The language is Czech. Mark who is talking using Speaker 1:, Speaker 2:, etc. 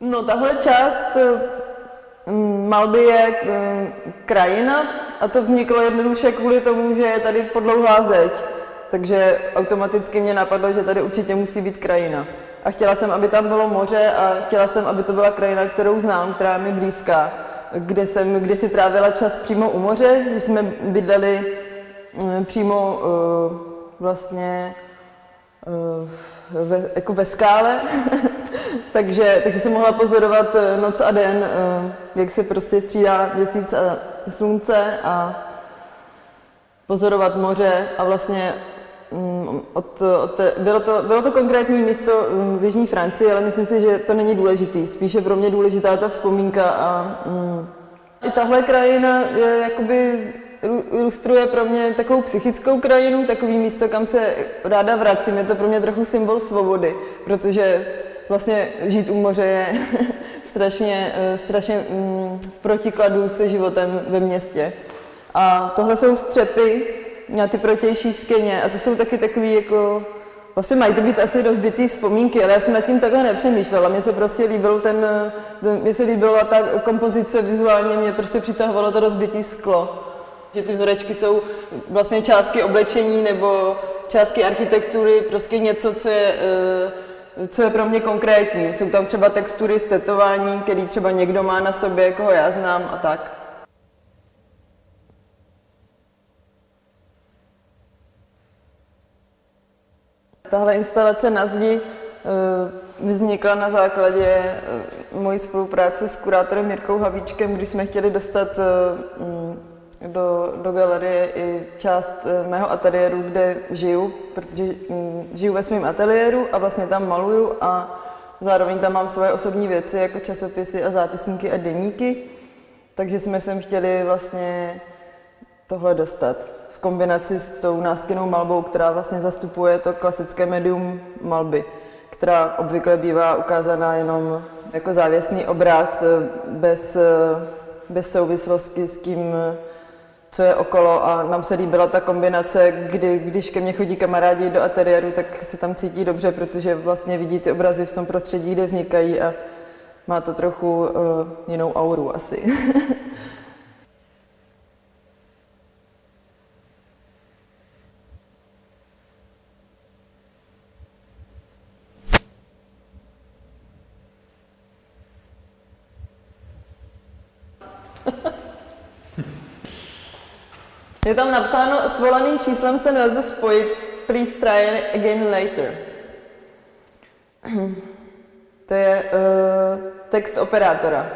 Speaker 1: No tahle část mm, malby je mm, krajina a to vzniklo jednoduše kvůli tomu, že je tady podlouhá zeď. Takže automaticky mě napadlo, že tady určitě musí být krajina. A chtěla jsem, aby tam bylo moře a chtěla jsem, aby to byla krajina, kterou znám, která je mi blízká, kde jsem kdysi trávila čas přímo u moře, když jsme bydleli mm, přímo vlastně ve, jako ve skále, takže, takže jsem mohla pozorovat eh, noc a den, uh, jak se prostě střídá měsíc a slunce a pozorovat moře a vlastně Mm, od, od, bylo, to, bylo to konkrétní místo mm, v Jižní Francii, ale myslím si, že to není důležitý. Spíše pro mě důležitá ta vzpomínka a mm, i tahle krajina je jakoby ilustruje pro mě takovou psychickou krajinu, takový místo, kam se ráda vracím. Je to pro mě trochu symbol svobody, protože vlastně žít u moře je strašně, eh, strašně v protikladu se životem ve městě. A tohle jsou střepy, na ty protější skeně a to jsou taky takový jako, vlastně mají to být asi rozbitý vzpomínky, ale já jsem nad tím takhle nepřemýšlela, mně se prostě líbil ten, mně se líbila ta kompozice vizuálně, mě prostě přitahovalo to rozbitý sklo. Že ty vzorečky jsou vlastně částky oblečení nebo částky architektury, prostě něco, co je, eh, co je pro mě konkrétní. Jsou tam třeba textury z tetování, který třeba někdo má na sobě, koho já znám a tak. Tahle instalace na zdi eh, vznikla na základě eh, mojí spolupráce s kurátorem Jirkou Havíčkem, kdy jsme chtěli dostat eh, mm, do, do galerie i část mého ateliéru, kde žiju, protože mm, žiju ve svém ateliéru a vlastně tam maluju a zároveň tam mám svoje osobní věci, jako časopisy a zápisníky a deníky, takže jsme sem chtěli vlastně tohle dostat v kombinaci s tou náskynou malbou, která vlastně zastupuje to klasické medium malby, která obvykle bývá ukázána jenom jako závěsný obraz eh, bez, eh, bez souvislosti s tím, co je okolo a nám se líbila ta kombinace, kdy, když ke mně chodí kamarádi do ateliéru, tak se tam cítí dobře, protože vlastně vidí ty obrazy v tom prostředí, kde vznikají a má to trochu uh, jinou auru asi. Je tam napsáno, s volaným číslem se nelze spojit, please try again later. To je uh, text operátora.